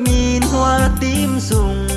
ngước nhìn hoa tím rụng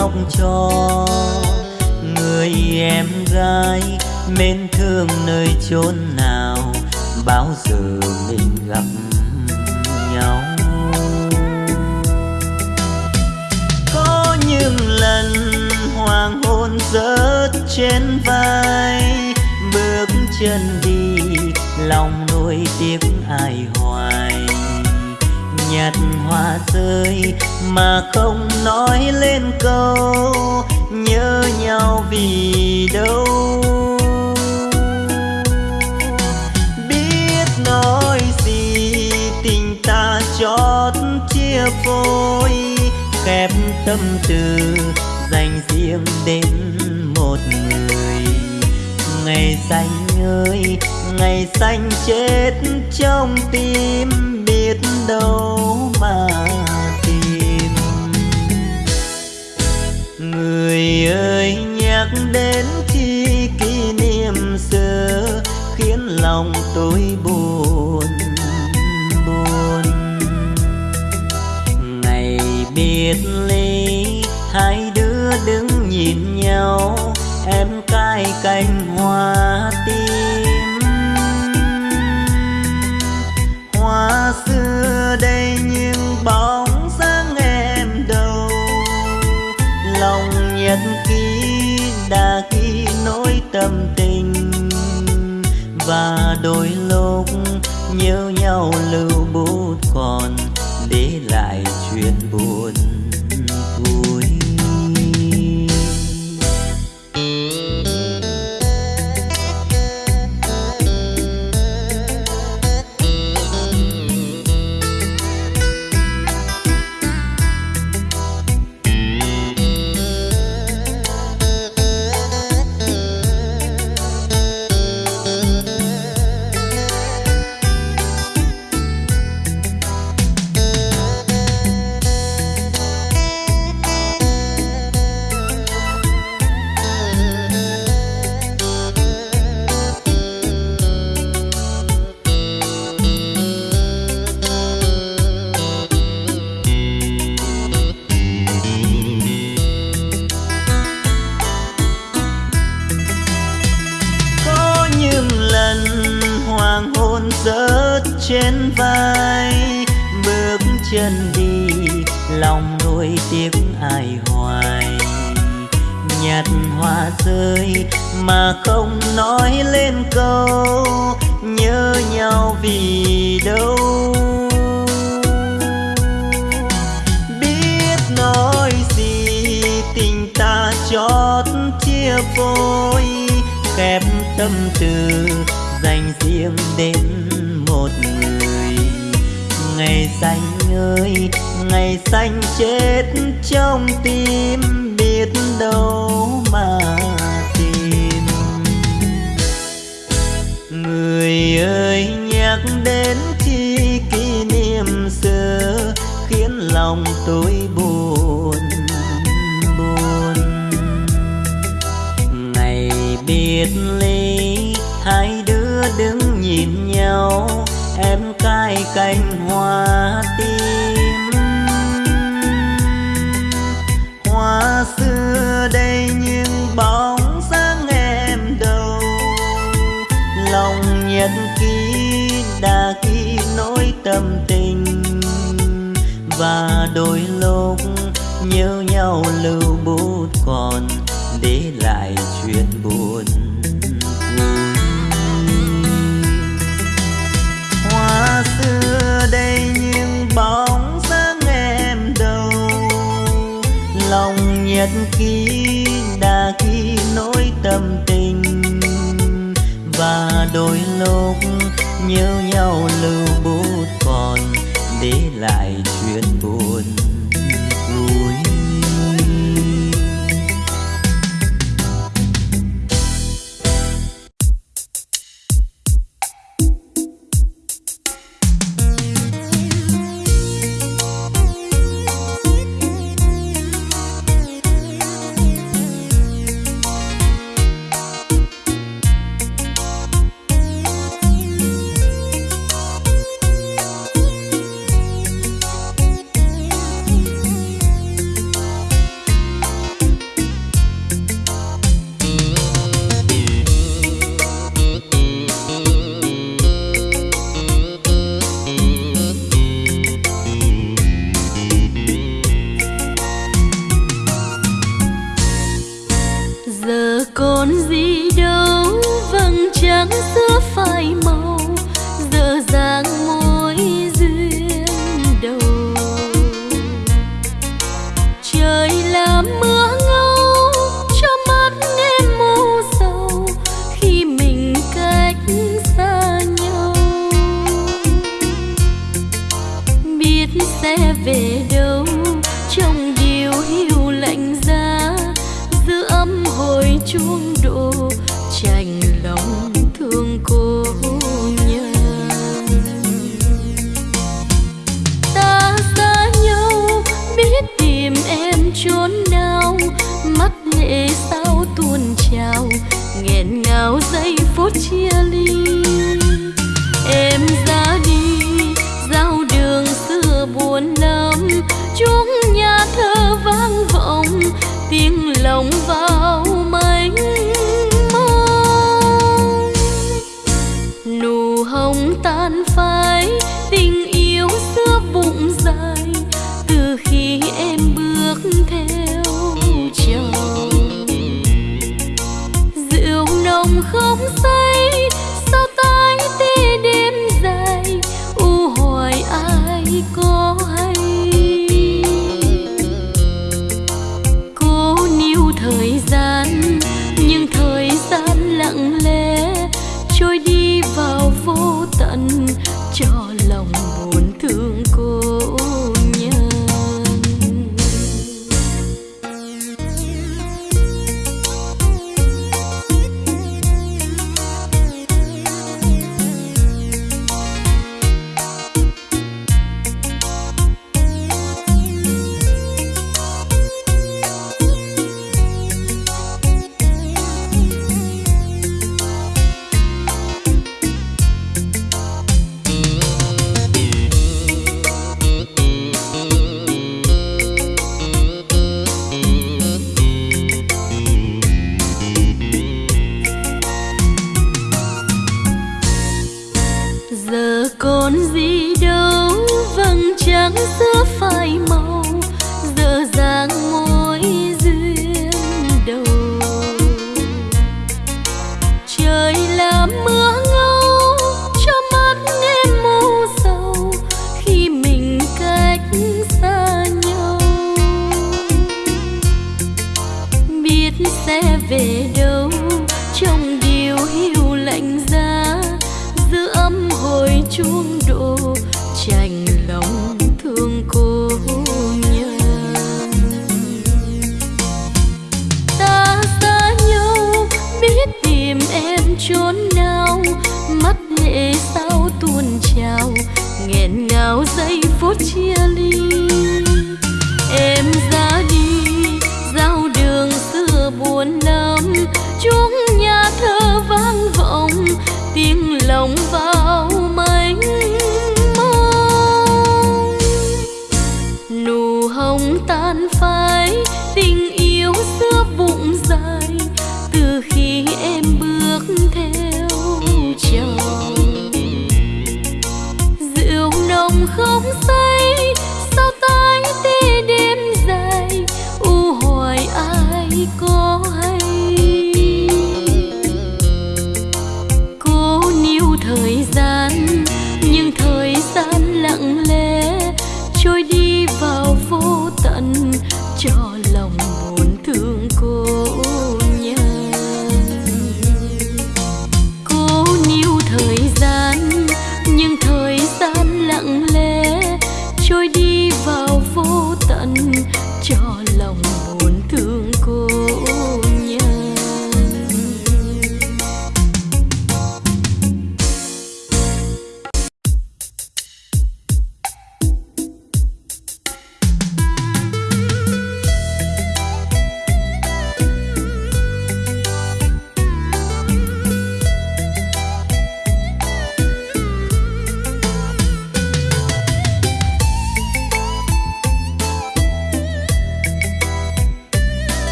tuổi cho người em gái mến thương nơi chốn nào, bao giờ mình gặp nhau? Có những lần hoàng hôn rớt trên vai, bước chân đi, lòng nuôi tiếc ai hồn nhặt hoa rơi mà không nói lên câu nhớ nhau vì đâu. Biết nói gì tình ta chót chia phôi khép tâm tư dành riêng đến một người. Ngày xanh ơi, ngày xanh chết trong tim đâu mà tìm. Người ơi, nhắc đến khi kỷ niệm xưa khiến lòng tôi buồn buồn. Ngày biệt ly, hai đứa đứng nhìn nhau, em cài cành hoa tim. Tâm tình. Và đôi lúc nhớ nhau lưu bút còn để lại chuyện buồn.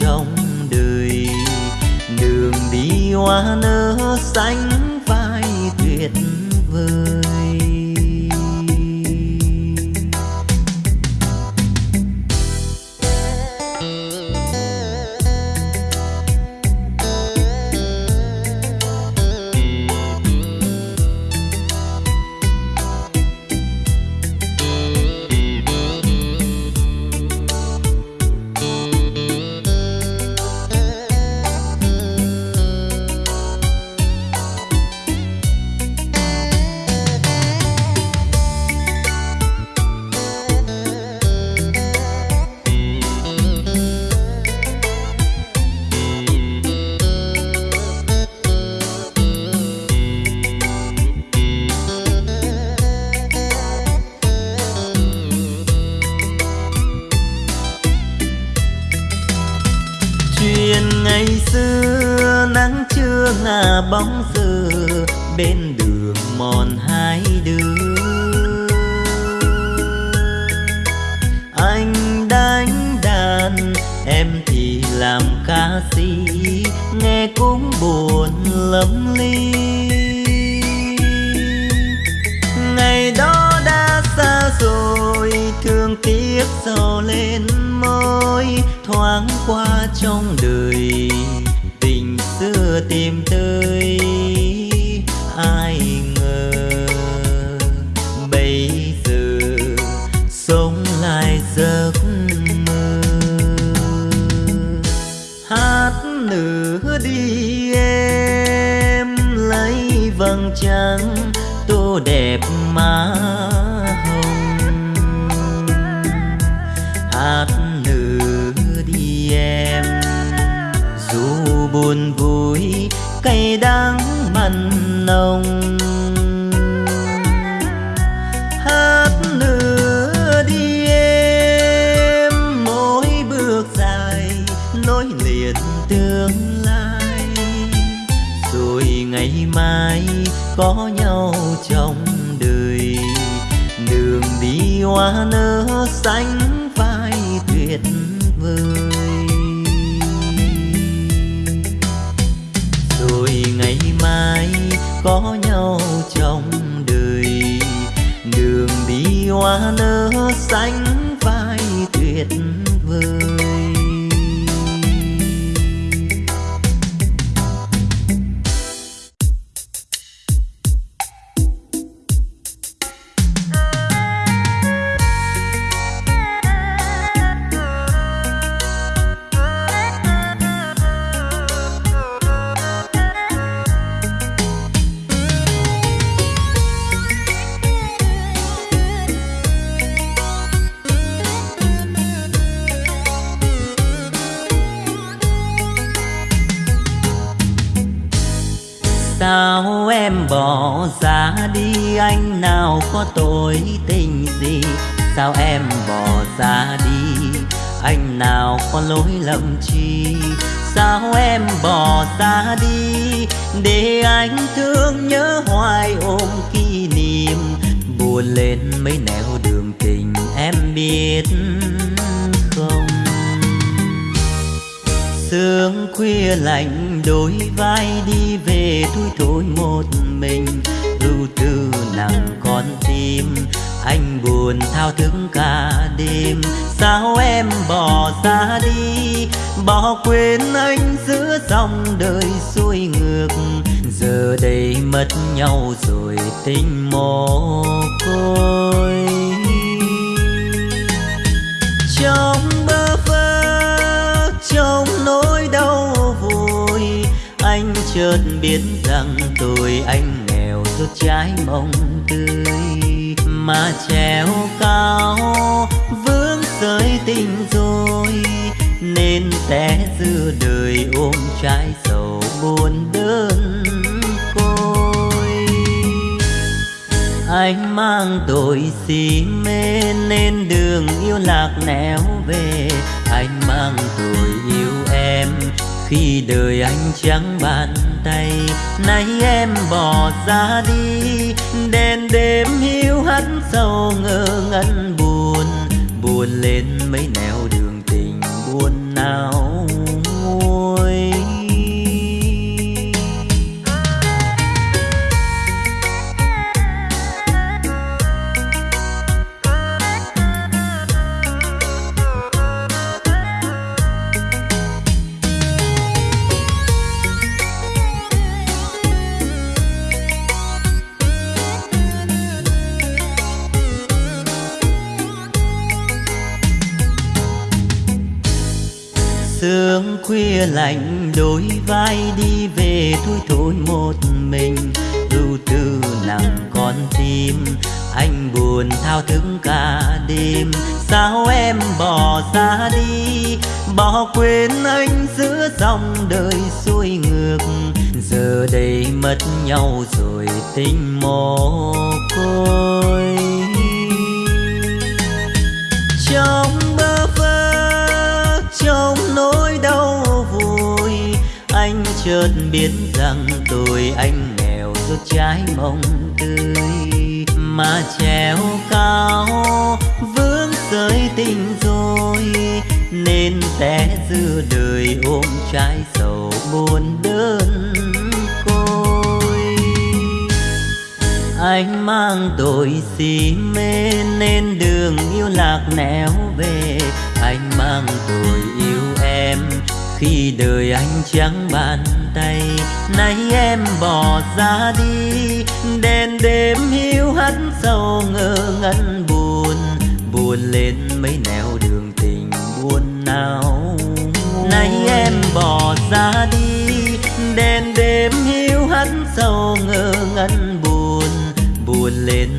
trong đời. Đường đi hoa nở xanh vai tuyệt vời. Có nhau trong đời. Đường đi hoa nở xanh lòng lầm chi Sao em bỏ ra đi để anh thương nhớ hoài ôm kỷ niệm? Buồn lên mấy nẻo đường tình em biết không? Sương khuya lạnh đôi vai đi về thui thối một mình. Ưu tư nặng con tim anh buồn thao thức cả đêm. Sao em bỏ ra đi? Bỏ quên anh giữa dòng đời xuôi ngược. Giờ đây mất nhau rồi tình mồ côi. Trong bơ vơ, trong nỗi đau vui. anh chợt biết rằng tôi anh nghèo, rút trái mong tươi mà treo cao, vướng sợi tình rồi. Nên té giữa đời ôm trái sầu buồn đơn côi. Anh mang tội si mê nên đường yêu lạc nẻo về. Anh mang tội yêu em khi đời anh trắng bàn tay, nay em bỏ ra đi. Đèn đêm hiu hắt sâu ngơ ngẩn buồn buồn lên mấy nẻo đường. Quên anh giữa dòng đời xuôi ngược. Giờ đây mất nhau rồi tình mồ côi. Trong bơ vơ, trong nỗi đau vui anh chợt biết rằng tôi anh nghèo, rút trái mong tươi. Mà treo anh mang tội si mê nên đường yêu lạc nẻo về. Anh mang tội yêu em khi đời anh trắng bàn tay. Nay em bỏ ra đi, đèn đêm hiu hắt sâu ngơ ngẩn buồn. Buồn lên mấy nẻo đường tình buồn nào. Nay em bỏ ra đi lên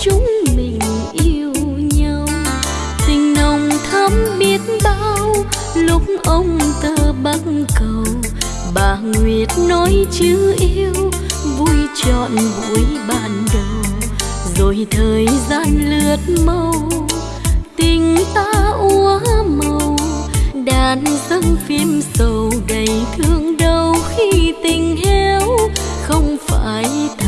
chúng mình yêu nhau. Tình nồng thắm biết bao, lúc ông ta băng cầu. Bà nguyệt nói chữ yêu, vui trọn buổi ban đầu. Rồi thời gian lướt mau tình ta úa màu. Đàn dâng phim sầu đầy thương đau khi tình héo không phải thật.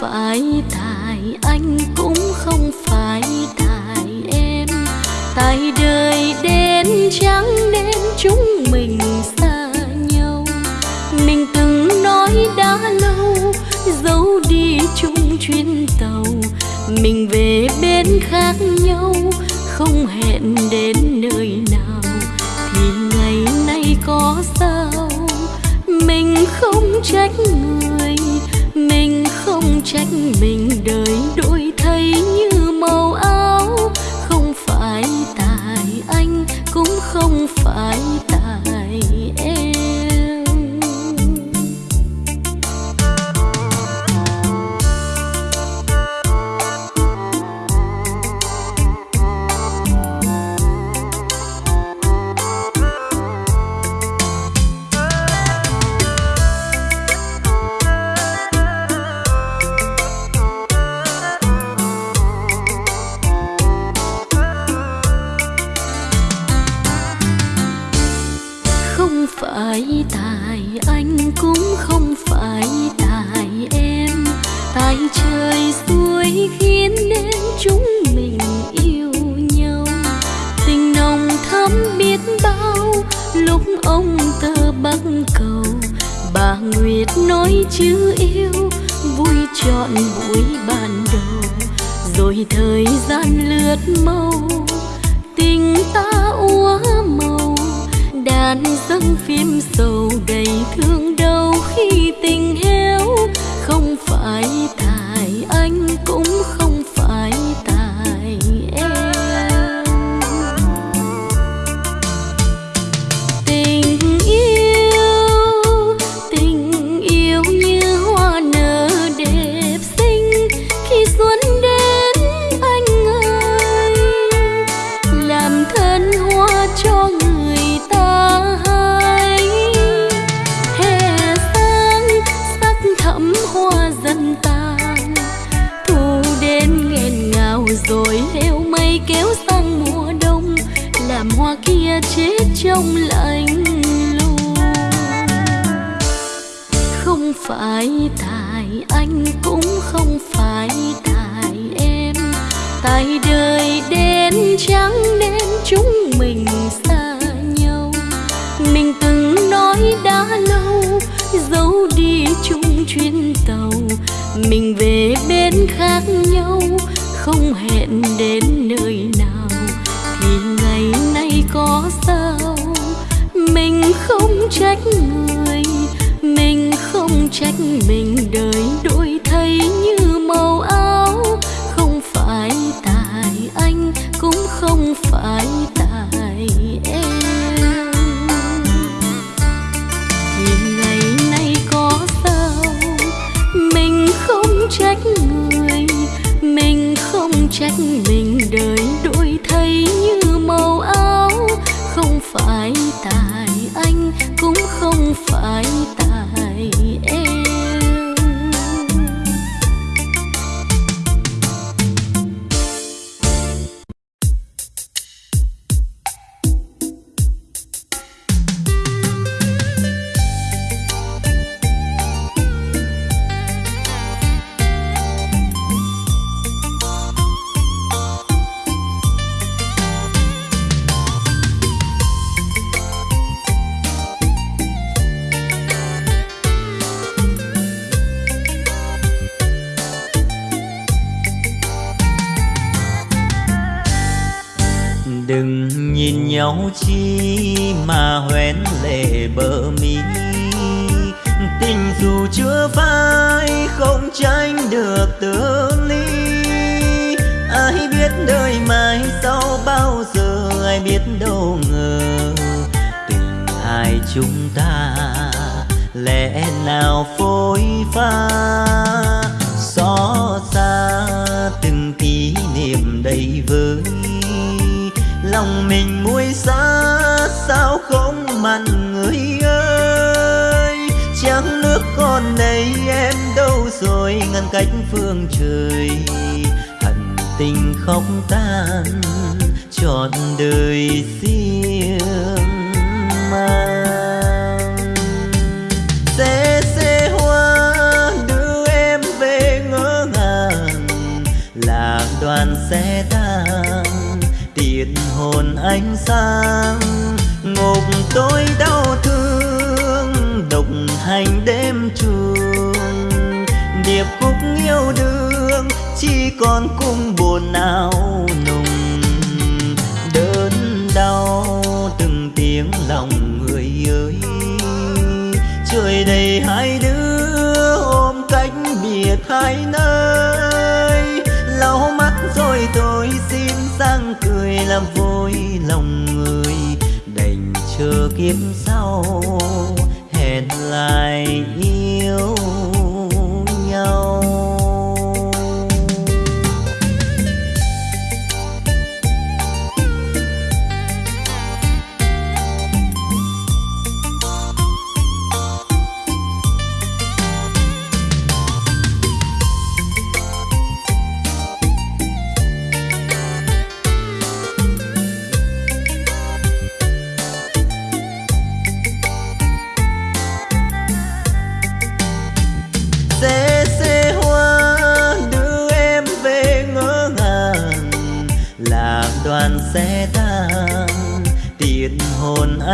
phải tài anh cũng không phải tài em. Tài đời đến trắng đến chúng mình xa nhau. Mình từng nói đã lâu, dấu đi chung chuyến tàu. Mình về bên khác nhau, không hẹn đến nơi nào. Thì ngày nay có sao? Mình không trách người trách mình đời đủ phải tài, anh cũng không phải tài em. Tài trời xuôi khiến nên chúng mình yêu nhau. Tình nồng thắm biết bao, lúc ông tơ bắc cầu. Bà nguyệt nói chữ yêu, vui chọn buổi ban đầu. Rồi thời gian lướt mau tình ta úa màu ngàn dâng phim sầu đầy thương đau khi tình héo không phải tại anh cũng không chết trong lạnh lùng. Không phải tại anh cũng không phải tại em. Tài đời đen trắng nên chúng mình xa nhau. Mình từng nói đã lâu dấu đi chung chuyến tàu. Mình về bên khác nhau, không hẹn đến nơi trách người mình không trách mình. Chi mà hoen lệ bờ mi tình dù chưa phai không tránh được tương ly ai biết đời mai sau bao giờ, ai biết đâu ngờ tình hai chúng ta lẽ nào phôi pha. Xót xa từng kỷ niệm đầy vơi lòng mình muối xa sao không mặn người ơi? Chẳng nước con này em đâu rồi, ngăn cách phương trời. Hận tình khóc tan, trọn đời riêng mang. Xe xe hoa đưa em về ngỡ ngàng, là đoàn xe ta hồn ánh sáng, ngục tôi đau thương, độc hành đêm trường điệp khúc yêu đương, chỉ còn cung buồn não nùng. Đớn đau, từng tiếng lòng người ơi. Trời đầy hai đứa, ôm cách biệt hai nơi. Lau mắt rồi tôi xin sang cười làm vui lòng người đành chờ kiếp sau hẹn lại yêu.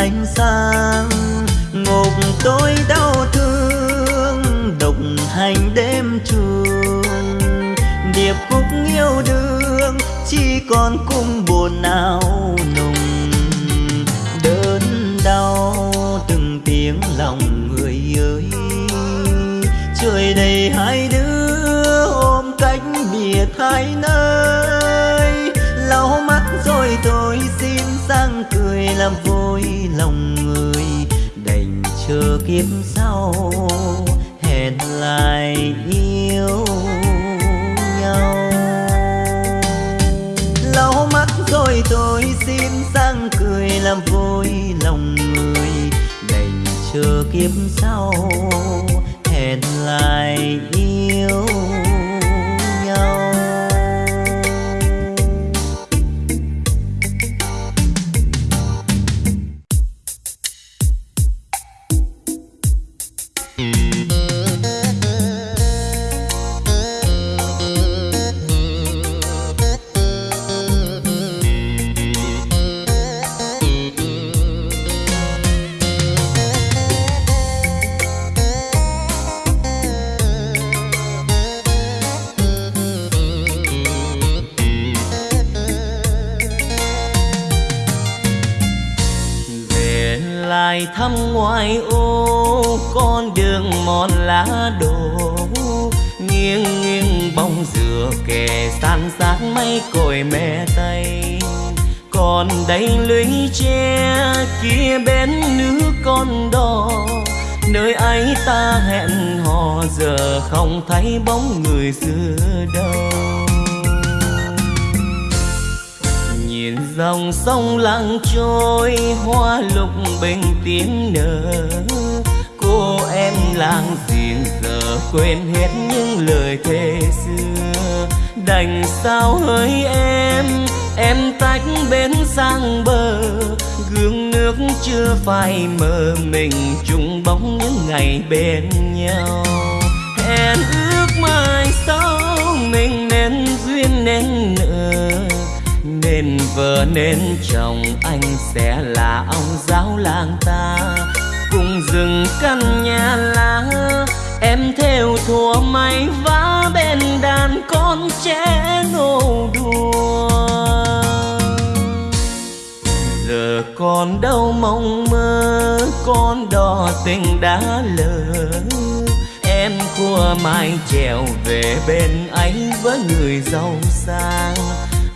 Ánh sáng, ngục tôi đau thương, độc hành đêm trường. Điệp khúc yêu đương, chỉ còn cung buồn nào nùng đớn đau, từng tiếng lòng người ơi. Trời đầy hai đứa, ôm cách biệt hai nơi. Lau mắt rồi tôi xin sang cười làm vui lòng người đành chờ kiếp sau, hẹn lại yêu nhau. Lau mắt rồi tôi xin sang cười làm vui lòng người đành chờ kiếp sau, hẹn lại yêu hỡi em. Em tách bến sang bờ, gương nước chưa phai mờ, mình chung bóng những ngày bên nhau. Hẹn ước mai sau, mình nên duyên nên nợ. Nên vợ nên chồng, anh sẽ là ông giáo làng ta. Cùng rừng căn nhà lá em theo thùa may vá bên đàn con trẻ nô đùa. Giờ còn đâu mong mơ, con đò tình đã lỡ. Em khua mai trèo về bên anh với người giàu sang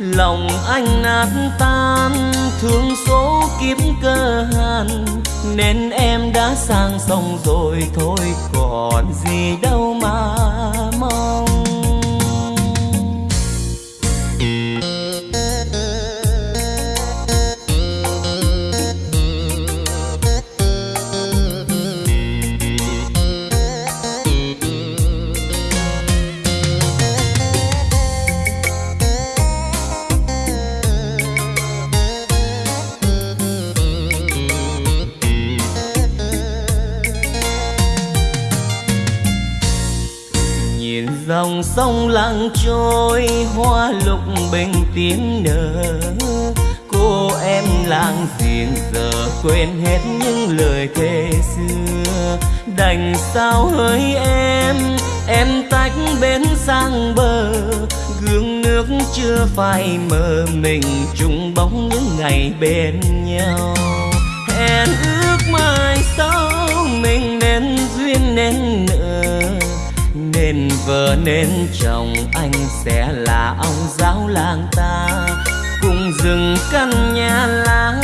lòng anh nát tan, thương số kiếp cơ hàn. Nên em đã sang sông rồi, thôi còn gì đâu mà mong. Dòng sông lặng trôi, hoa lục bình tiếng nở. Cô em làng giềng giờ quên hết những lời thề xưa. Đành sao hỡi em em tách bên sang bờ. Gương nước chưa phai mờ, mình chung bóng những ngày bên nhau. Hẹn ước mai sau, mình nên duyên nên nợ nên vợ nên chồng, anh sẽ là ông giáo làng ta. Cùng rừng căn nhà lá,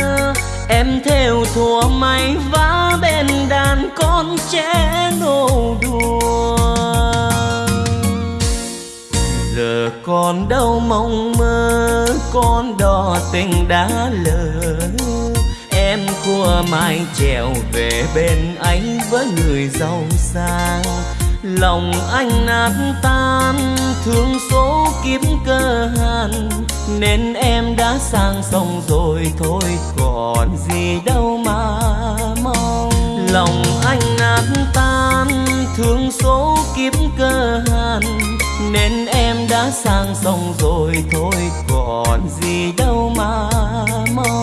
em theo thùa may vá bên đàn con trẻ nô đùa. Giờ còn đâu mong mơ, con đò tình đã lỡ. Em khua mai trèo về bên anh với người giàu sang lòng anh nát tan, thương số kiếp cơ hàn. Nên em đã sang sông rồi, thôi còn gì đâu mà mong. Lòng anh nát tan, thương số kiếp cơ hàn. Nên em đã sang sông rồi, thôi còn gì đâu mà mong.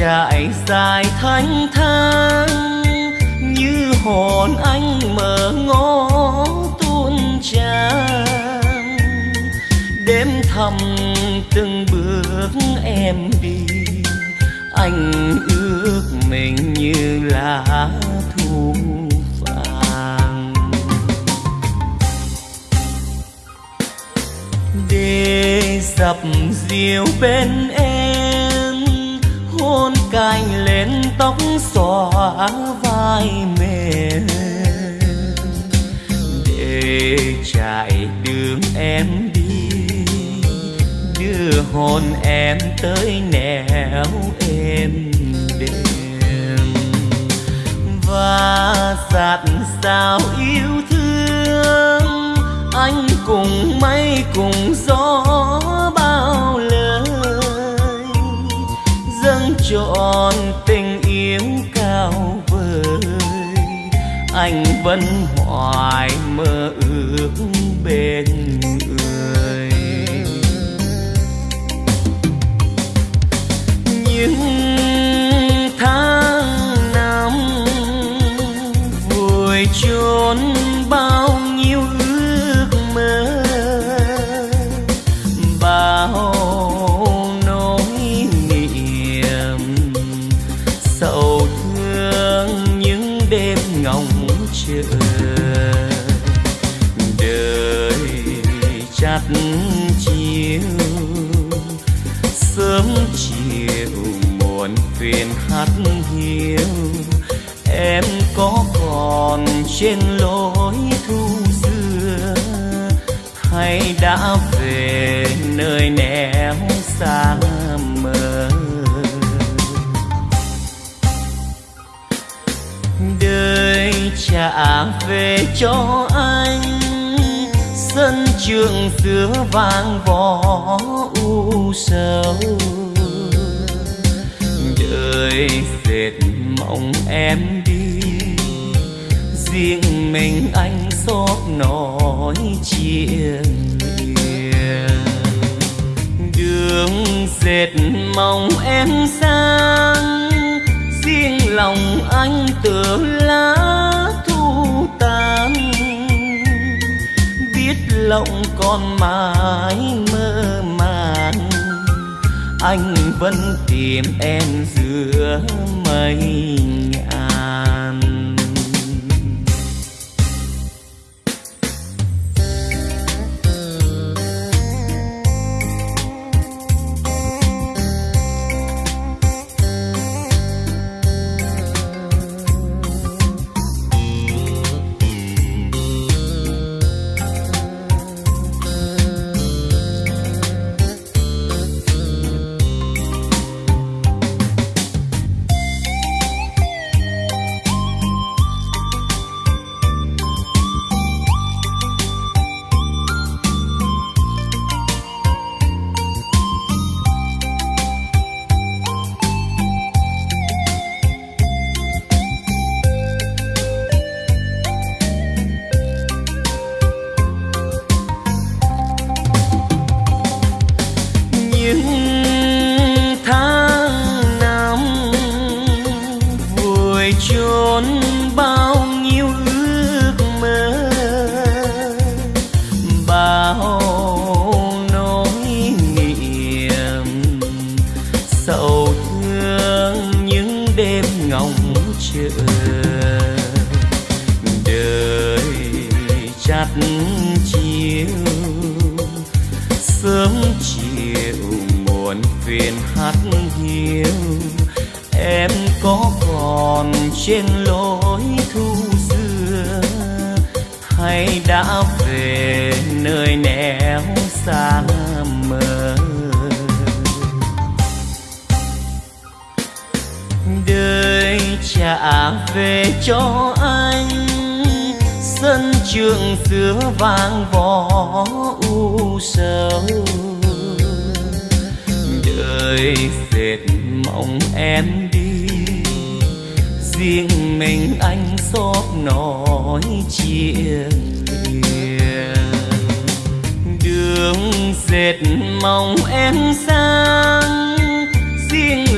trải dài thanh thang, như hồn anh mơ ngó tuôn tràn đêm thầm từng bước em đi, anh ước mình như lá thu vàng. Để dập diều bên em cành lên tóc xõa vai mềm để chạy đường em đi, đưa hồn em tới nẻo êm đềm. Và dạt sao yêu thương, anh cùng mây cùng gió. Trọn tình yêu cao vời. Anh vẫn hoài mơ ước bên người. Những tháng thuyền hát hiu em có còn trên lối thu xưa, hay đã về nơi nẻo xa mờ? Đời trả về cho anh, sân trường xưa vang vó u sầu đời dệt mộng em đi. Riêng mình anh xót nỗi chia lìa đường dệt mong em sang. Riêng lòng anh tựa lá thu tàn. Biết lòng còn mãi mơ màng anh vẫn tìm em giữa mây nhà.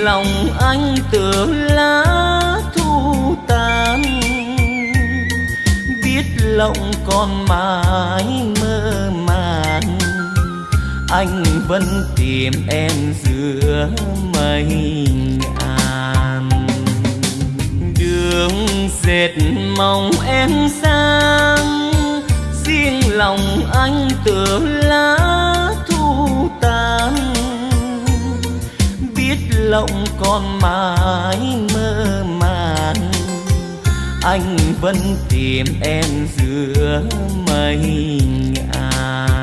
Lòng anh tựa lá thu tàn. Biết lòng còn mãi mơ màng, anh vẫn tìm em giữa mây ngàn. Đường dệt mong em sang, riêng lòng anh tựa lá lộng lòng còn mãi mơ màng. Anh vẫn tìm em giữa mây ngàn.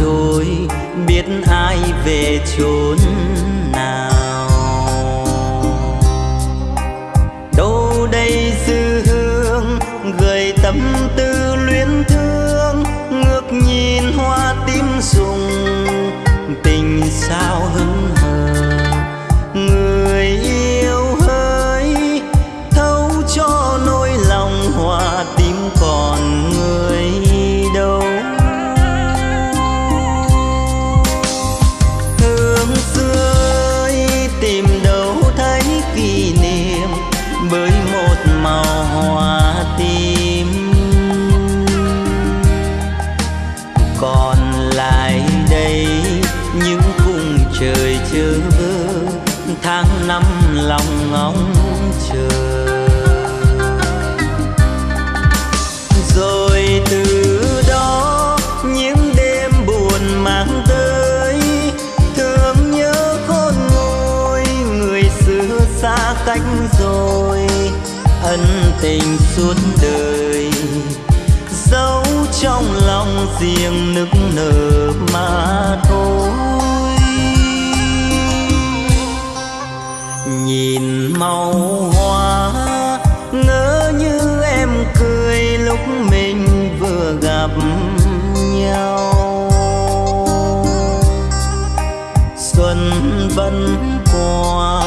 Trôi biết ai về chốn. suốt đời. Giấu trong lòng riêng nức nở mà thôi. Nhìn màu hoa ngỡ như em cười lúc mình vừa gặp nhau. Xuân vẫn qua,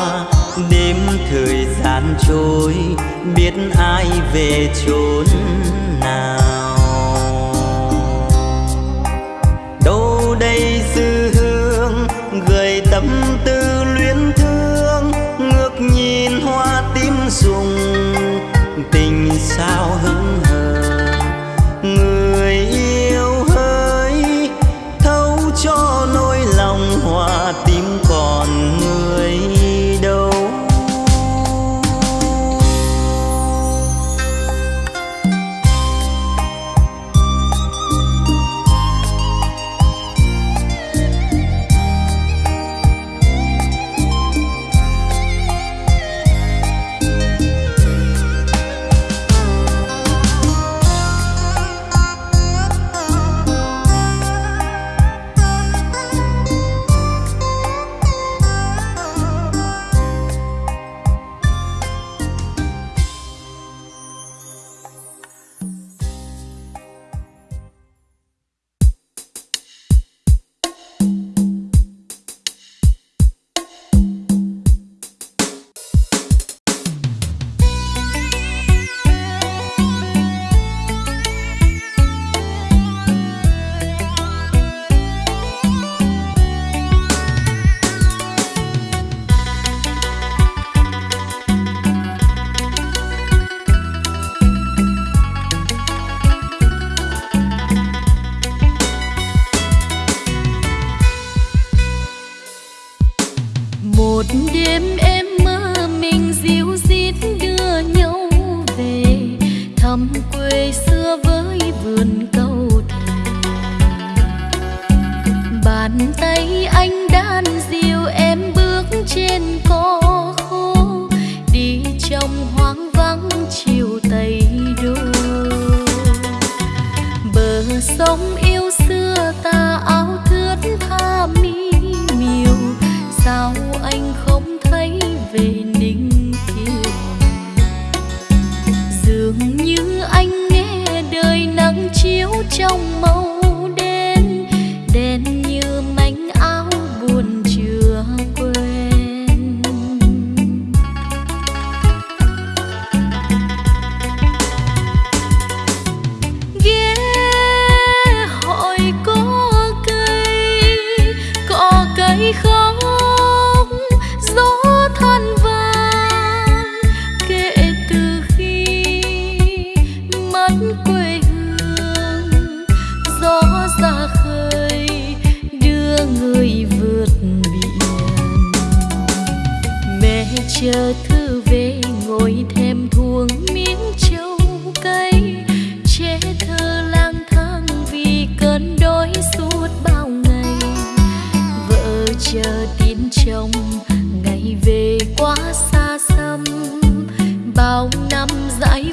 đêm thời gian trôi biết ai về chốn. chờ tin chồng ngày về quá xa xăm bao năm dãi